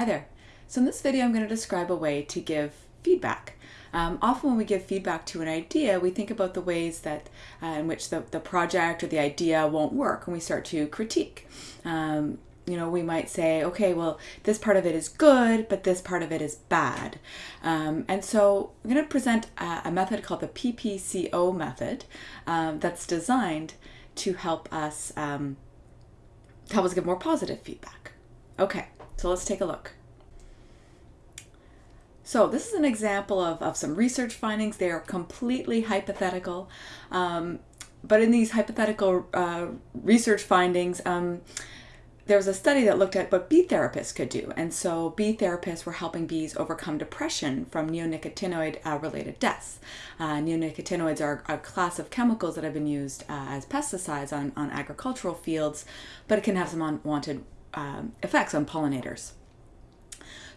Hi there. So in this video I'm going to describe a way to give feedback. Um, often when we give feedback to an idea, we think about the ways that uh, in which the, the project or the idea won't work and we start to critique. Um, you know, we might say, okay, well, this part of it is good, but this part of it is bad. Um, and so I'm going to present a, a, method called the PPCO method um, that's designed to help us um, help us give more positive feedback. Okay, so let's take a look. So this is an example of, of some research findings. They are completely hypothetical. Um, but in these hypothetical uh, research findings, um, there was a study that looked at what bee therapists could do. And so bee therapists were helping bees overcome depression from neonicotinoid uh, related deaths. Uh, neonicotinoids are a class of chemicals that have been used uh, as pesticides on, on agricultural fields, but it can have some unwanted um, effects on pollinators.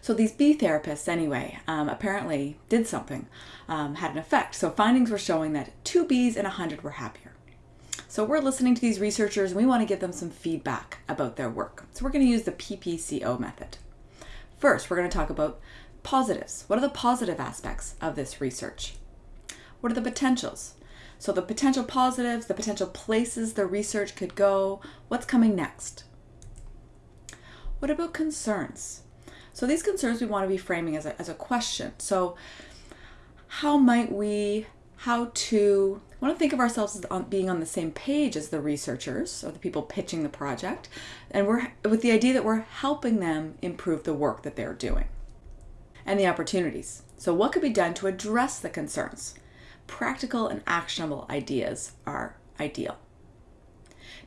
So these bee therapists, anyway, um, apparently did something, um, had an effect. So findings were showing that two bees in a hundred were happier. So we're listening to these researchers and we want to give them some feedback about their work. So we're going to use the PPCO method. First, we're going to talk about positives. What are the positive aspects of this research? What are the potentials? So the potential positives, the potential places the research could go, what's coming next? What about concerns? So these concerns we want to be framing as a, as a question. So how might we, how to, want to think of ourselves as on, being on the same page as the researchers or the people pitching the project, and we're with the idea that we're helping them improve the work that they're doing and the opportunities. So what could be done to address the concerns? Practical and actionable ideas are ideal.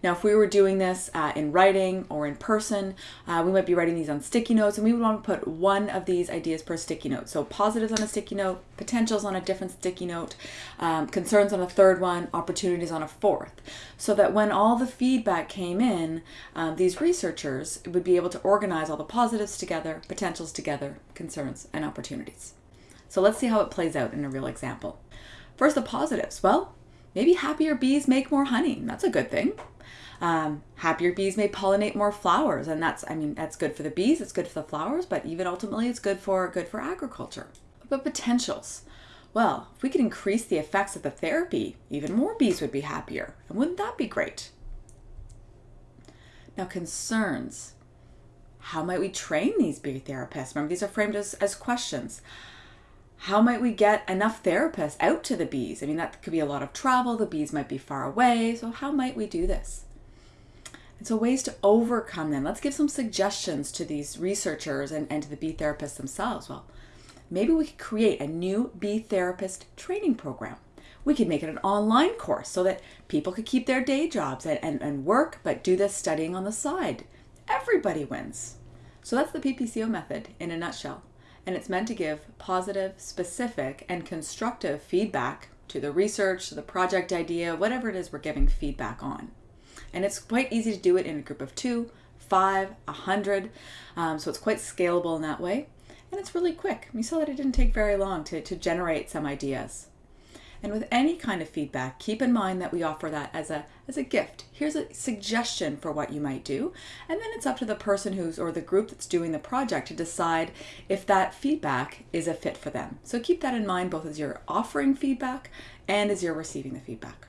Now, if we were doing this uh, in writing or in person, uh, we might be writing these on sticky notes and we would want to put one of these ideas per sticky note. So positives on a sticky note, potentials on a different sticky note, um, concerns on a third one, opportunities on a fourth. So that when all the feedback came in, um, these researchers would be able to organize all the positives together, potentials together, concerns and opportunities. So let's see how it plays out in a real example. First, the positives. Well, maybe happier bees make more honey. That's a good thing. Um, happier bees may pollinate more flowers, and that's I mean that's good for the bees, it's good for the flowers, but even ultimately it's good for good for agriculture. But potentials. Well, if we could increase the effects of the therapy, even more bees would be happier. And wouldn't that be great? Now, concerns. How might we train these bee therapists? Remember, these are framed as, as questions. How might we get enough therapists out to the bees? I mean, that could be a lot of travel. The bees might be far away. So, how might we do this? And so ways to overcome them. Let's give some suggestions to these researchers and, and to the bee therapists themselves. Well, maybe we could create a new bee therapist training program. We could make it an online course so that people could keep their day jobs and, and, and work, but do this studying on the side. Everybody wins. So that's the PPCO method in a nutshell. And it's meant to give positive, specific, and constructive feedback to the research, to the project idea, whatever it is we're giving feedback on. And it's quite easy to do it in a group of two, five, a hundred. Um, so it's quite scalable in that way. And it's really quick. You saw that it didn't take very long to, to generate some ideas. And with any kind of feedback, keep in mind that we offer that as a, as a gift. Here's a suggestion for what you might do. And then it's up to the person who's, or the group that's doing the project to decide if that feedback is a fit for them. So keep that in mind both as you're offering feedback and as you're receiving the feedback.